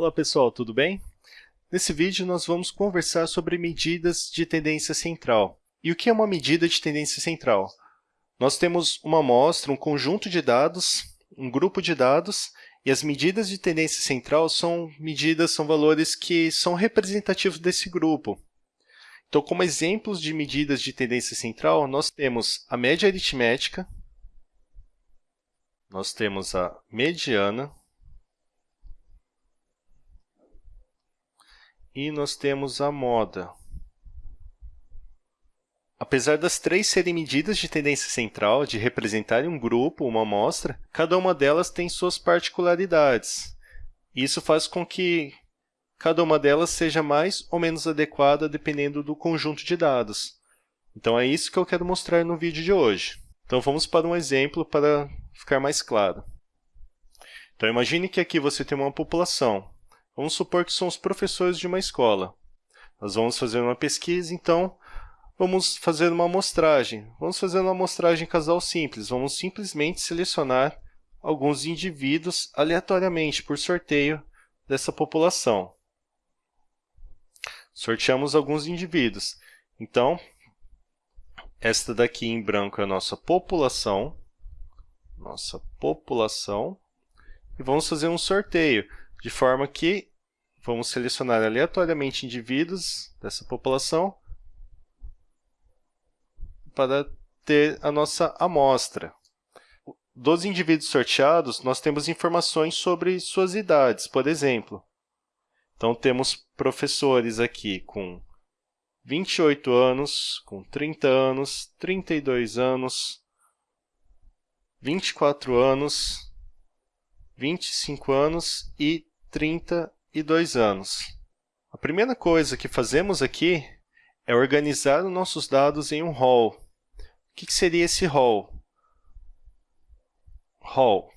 Olá pessoal, tudo bem? Nesse vídeo nós vamos conversar sobre medidas de tendência central. E o que é uma medida de tendência central? Nós temos uma amostra, um conjunto de dados, um grupo de dados, e as medidas de tendência central são medidas, são valores que são representativos desse grupo. Então, como exemplos de medidas de tendência central, nós temos a média aritmética, nós temos a mediana, e nós temos a moda. Apesar das três serem medidas de tendência central, de representarem um grupo, uma amostra, cada uma delas tem suas particularidades. Isso faz com que cada uma delas seja mais ou menos adequada dependendo do conjunto de dados. Então, é isso que eu quero mostrar no vídeo de hoje. Então, vamos para um exemplo para ficar mais claro. Então, imagine que aqui você tem uma população. Vamos supor que são os professores de uma escola. Nós vamos fazer uma pesquisa, então, vamos fazer uma amostragem. Vamos fazer uma amostragem casal simples. Vamos simplesmente selecionar alguns indivíduos aleatoriamente, por sorteio, dessa população. Sorteamos alguns indivíduos. Então, esta daqui em branco é a nossa população. Nossa população. E vamos fazer um sorteio de forma que vamos selecionar aleatoriamente indivíduos dessa população para ter a nossa amostra. Dos indivíduos sorteados, nós temos informações sobre suas idades, por exemplo. Então, temos professores aqui com 28 anos, com 30 anos, 32 anos, 24 anos, 25 anos e 32 anos. A primeira coisa que fazemos aqui é organizar os nossos dados em um rol. O que seria esse rol? Rol.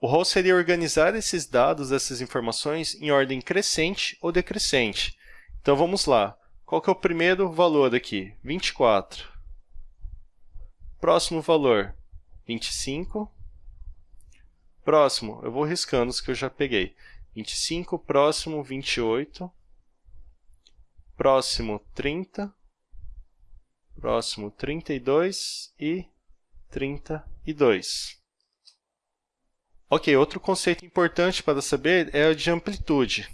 O rol seria organizar esses dados, essas informações, em ordem crescente ou decrescente. Então, vamos lá. Qual que é o primeiro valor aqui? 24. Próximo valor, 25. Próximo, eu vou riscando os que eu já peguei. 25, próximo, 28. Próximo, 30. Próximo, 32 e 32. Ok, outro conceito importante para saber é o de amplitude.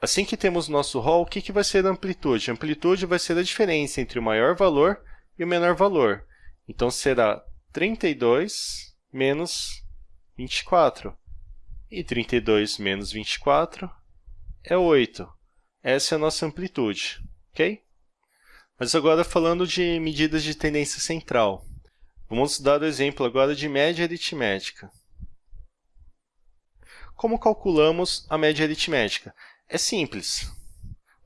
Assim que temos nosso rol, o que, que vai ser a amplitude? A amplitude vai ser a diferença entre o maior valor e o menor valor. Então, será 32 menos 24. E 32 menos 24 é 8. Essa é a nossa amplitude, ok? Mas agora falando de medidas de tendência central. Vamos dar o exemplo agora de média aritmética. Como calculamos a média aritmética? É simples.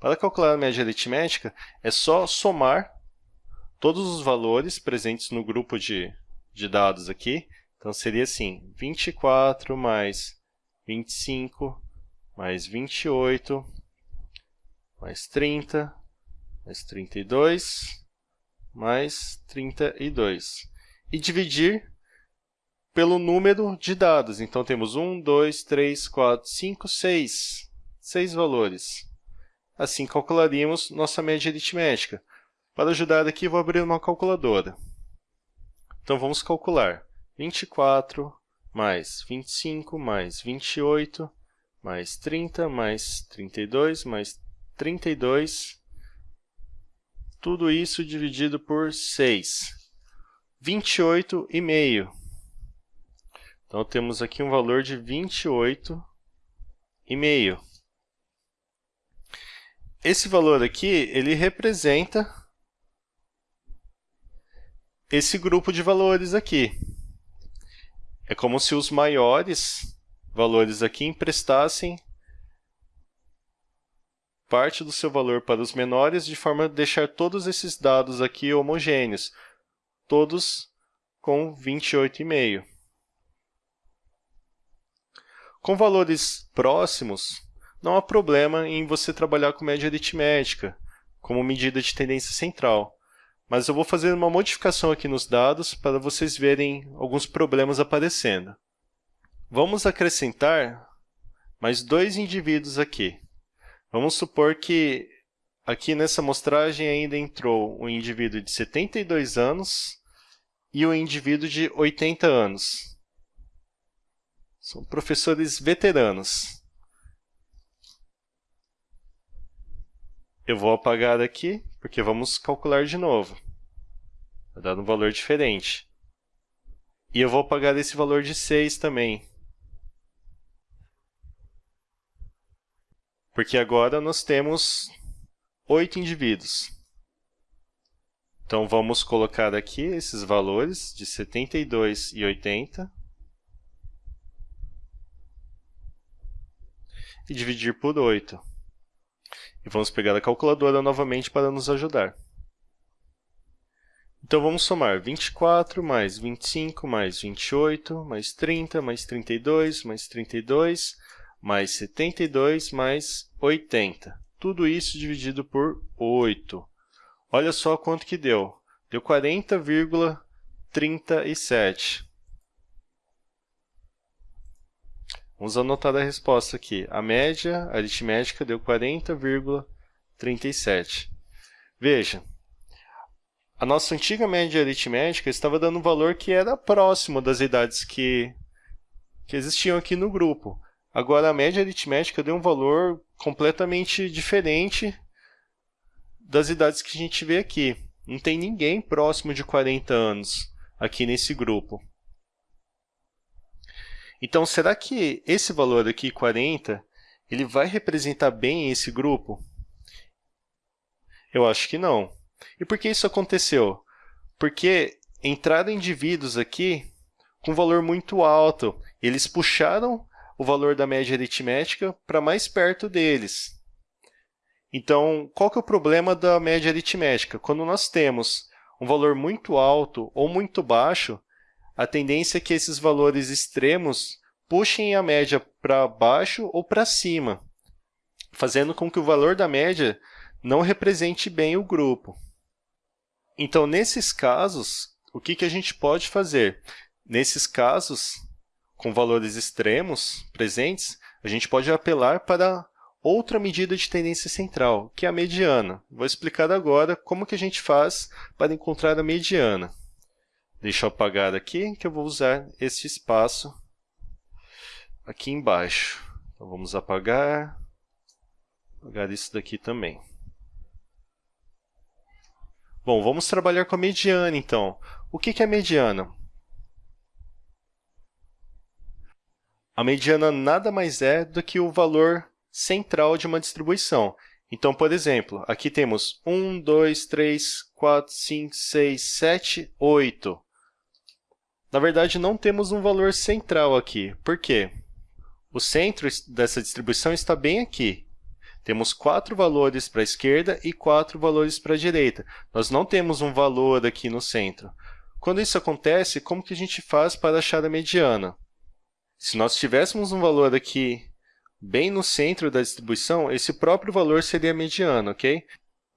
Para calcular a média aritmética, é só somar todos os valores presentes no grupo de de dados aqui. Então, seria assim, 24 mais 25 mais 28 mais 30 mais 32 mais 32. E dividir pelo número de dados. Então, temos 1, 2, 3, 4, 5, 6. 6 valores. Assim, calcularíamos nossa média aritmética. Para ajudar aqui, vou abrir uma calculadora. Então, vamos calcular 24 mais 25 mais 28 mais 30 mais 32 mais 32, tudo isso dividido por 6, 28,5. Então, temos aqui um valor de 28,5. Esse valor aqui, ele representa esse grupo de valores aqui. É como se os maiores valores aqui emprestassem parte do seu valor para os menores, de forma a deixar todos esses dados aqui homogêneos, todos com 28,5. Com valores próximos, não há problema em você trabalhar com média aritmética, como medida de tendência central. Mas eu vou fazer uma modificação aqui nos dados para vocês verem alguns problemas aparecendo. Vamos acrescentar mais dois indivíduos aqui. Vamos supor que aqui nessa amostragem ainda entrou um indivíduo de 72 anos e um indivíduo de 80 anos. São professores veteranos. Eu vou apagar aqui, porque vamos calcular de novo. Vai dar um valor diferente. E eu vou apagar esse valor de 6 também. Porque agora nós temos 8 indivíduos. Então, vamos colocar aqui esses valores de 72 e 80. E dividir por 8. E vamos pegar a calculadora novamente para nos ajudar. Então, vamos somar 24 mais 25 mais 28 mais 30 mais 32 mais 32 mais 72 mais 80. Tudo isso dividido por 8. Olha só quanto que deu. Deu 40,37. Vamos anotar a resposta aqui. A média aritmética deu 40,37. Veja, a nossa antiga média aritmética estava dando um valor que era próximo das idades que, que existiam aqui no grupo. Agora, a média aritmética deu um valor completamente diferente das idades que a gente vê aqui. Não tem ninguém próximo de 40 anos aqui nesse grupo. Então, será que esse valor aqui, 40, ele vai representar bem esse grupo? Eu acho que não. E por que isso aconteceu? Porque entraram indivíduos aqui com valor muito alto. Eles puxaram o valor da média aritmética para mais perto deles. Então, qual que é o problema da média aritmética? Quando nós temos um valor muito alto ou muito baixo, a tendência é que esses valores extremos puxem a média para baixo ou para cima, fazendo com que o valor da média não represente bem o grupo. Então, nesses casos, o que, que a gente pode fazer? Nesses casos, com valores extremos presentes, a gente pode apelar para outra medida de tendência central, que é a mediana. Vou explicar agora como que a gente faz para encontrar a mediana. Deixa eu apagar aqui, que eu vou usar esse espaço aqui embaixo. Então, vamos apagar, apagar isso daqui também. Bom, vamos trabalhar com a mediana, então. O que é a mediana? A mediana nada mais é do que o valor central de uma distribuição. Então, por exemplo, aqui temos 1, 2, 3, 4, 5, 6, 7, 8. Na verdade, não temos um valor central aqui. Por quê? O centro dessa distribuição está bem aqui. Temos quatro valores para a esquerda e quatro valores para a direita. Nós não temos um valor aqui no centro. Quando isso acontece, como que a gente faz para achar a mediana? Se nós tivéssemos um valor aqui bem no centro da distribuição, esse próprio valor seria a mediana, ok?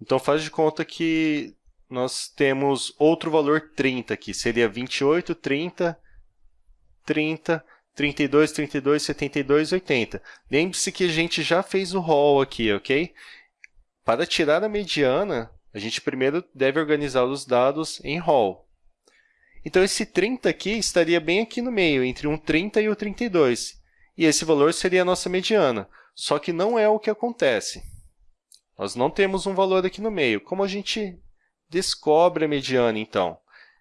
Então, faz de conta que nós temos outro valor 30 aqui, seria 28, 30, 30, 32, 32, 72, 80. Lembre-se que a gente já fez o rol aqui, ok? Para tirar a mediana, a gente primeiro deve organizar os dados em rol. Então, esse 30 aqui estaria bem aqui no meio, entre um 30 e o 32 e esse valor seria a nossa mediana. Só que não é o que acontece. Nós não temos um valor aqui no meio. Como a gente descobre a mediana, então?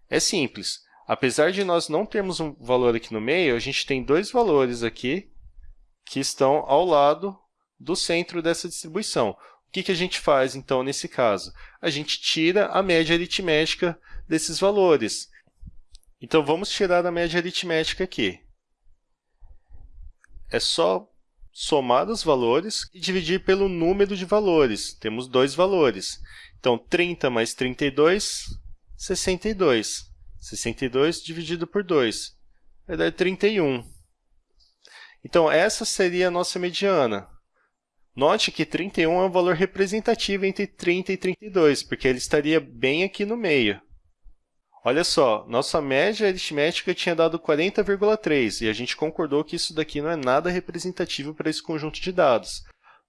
É simples. Apesar de nós não termos um valor aqui no meio, a gente tem dois valores aqui que estão ao lado do centro dessa distribuição. O que, que a gente faz, então, nesse caso? A gente tira a média aritmética desses valores. Então, vamos tirar a média aritmética aqui é só somar os valores e dividir pelo número de valores. Temos dois valores. Então, 30 mais 32, 62. 62 dividido por 2 vai dar 31. Então, essa seria a nossa mediana. Note que 31 é um valor representativo entre 30 e 32, porque ele estaria bem aqui no meio. Olha só, nossa média aritmética tinha dado 40,3 e a gente concordou que isso daqui não é nada representativo para esse conjunto de dados.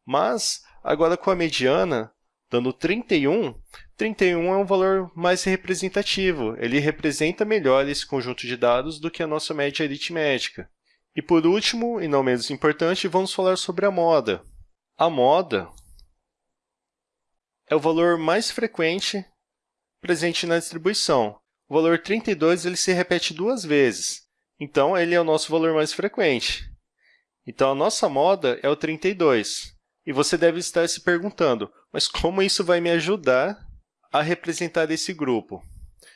Mas, agora com a mediana, dando 31, 31 é um valor mais representativo. Ele representa melhor esse conjunto de dados do que a nossa média aritmética. E por último, e não menos importante, vamos falar sobre a moda. A moda é o valor mais frequente presente na distribuição. O valor 32 ele se repete duas vezes, então ele é o nosso valor mais frequente. Então, a nossa moda é o 32. E você deve estar se perguntando, mas como isso vai me ajudar a representar esse grupo?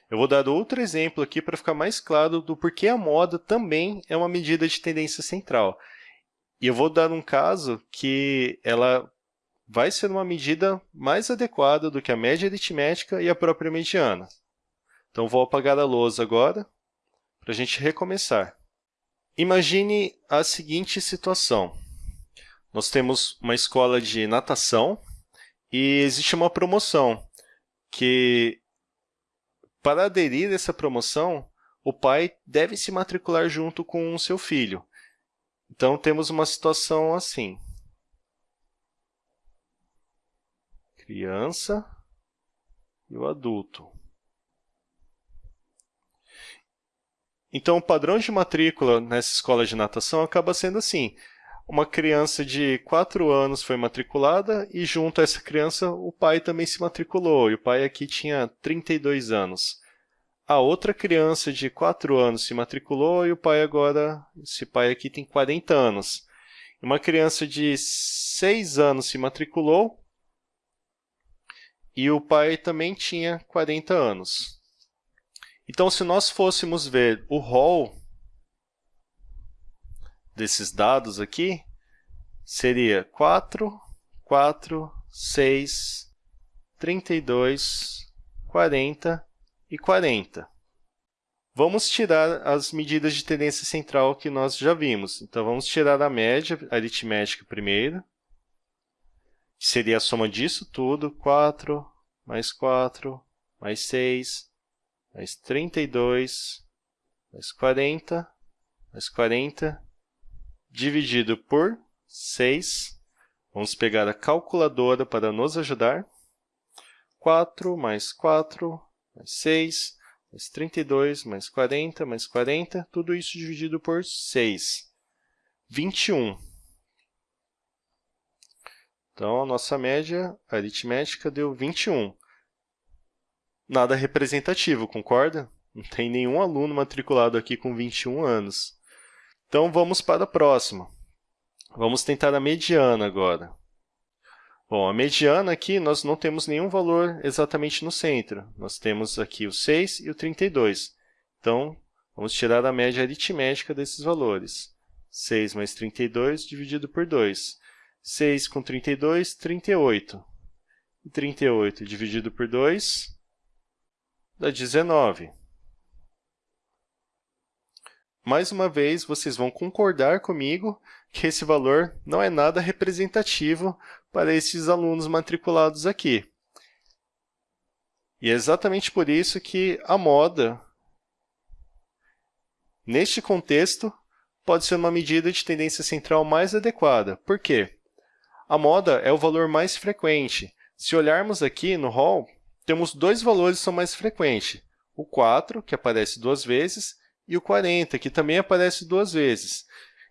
Eu vou dar outro exemplo aqui para ficar mais claro do porquê a moda também é uma medida de tendência central. E eu vou dar um caso que ela vai ser uma medida mais adequada do que a média aritmética e a própria mediana. Então, vou apagar a lousa agora para a gente recomeçar. Imagine a seguinte situação. Nós temos uma escola de natação e existe uma promoção que, para aderir a essa promoção, o pai deve se matricular junto com o seu filho. Então, temos uma situação assim. Criança e o adulto. Então, o padrão de matrícula nessa escola de natação acaba sendo assim. Uma criança de 4 anos foi matriculada e, junto a essa criança, o pai também se matriculou. E o pai aqui tinha 32 anos. A outra criança de 4 anos se matriculou e o pai agora, esse pai aqui tem 40 anos. Uma criança de 6 anos se matriculou e o pai também tinha 40 anos. Então, se nós fôssemos ver o rol desses dados aqui, seria 4, 4, 6, 32, 40 e 40. Vamos tirar as medidas de tendência central que nós já vimos. Então, vamos tirar a média aritmética primeiro, que seria a soma disso tudo, 4 mais 4 mais 6 mais 32, mais 40, mais 40, dividido por 6. Vamos pegar a calculadora para nos ajudar. 4 mais 4, mais 6, mais 32, mais 40, mais 40, tudo isso dividido por 6. 21. Então, a nossa média aritmética deu 21 nada representativo, concorda? Não tem nenhum aluno matriculado aqui com 21 anos. Então, vamos para a próxima. Vamos tentar a mediana agora. Bom, a mediana aqui, nós não temos nenhum valor exatamente no centro. Nós temos aqui o 6 e o 32. Então, vamos tirar a média aritmética desses valores. 6 mais 32 dividido por 2. 6 com 32, 38. E 38 dividido por 2, dá 19. Mais uma vez, vocês vão concordar comigo que esse valor não é nada representativo para esses alunos matriculados aqui. E é exatamente por isso que a moda, neste contexto, pode ser uma medida de tendência central mais adequada. Por quê? A moda é o valor mais frequente. Se olharmos aqui no hall, temos dois valores que são mais frequentes, o 4, que aparece duas vezes, e o 40, que também aparece duas vezes.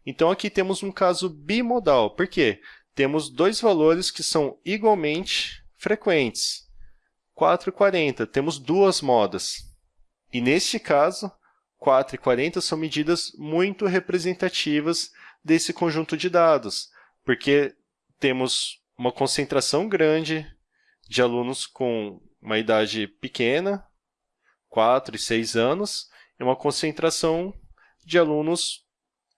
Então, aqui temos um caso bimodal. Por quê? Temos dois valores que são igualmente frequentes. 4 e 40, temos duas modas. E, neste caso, 4 e 40 são medidas muito representativas desse conjunto de dados, porque temos uma concentração grande de alunos com uma idade pequena, 4 e 6 anos, e uma concentração de alunos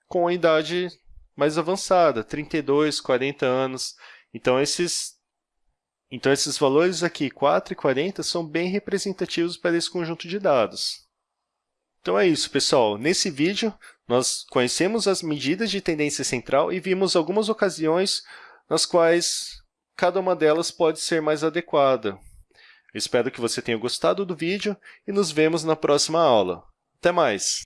com a idade mais avançada, 32, 40 anos. Então, esses, então, esses valores aqui, 4 e 40, são bem representativos para esse conjunto de dados. Então, é isso, pessoal. Nesse vídeo, nós conhecemos as medidas de tendência central e vimos algumas ocasiões nas quais cada uma delas pode ser mais adequada. Espero que você tenha gostado do vídeo e nos vemos na próxima aula. Até mais!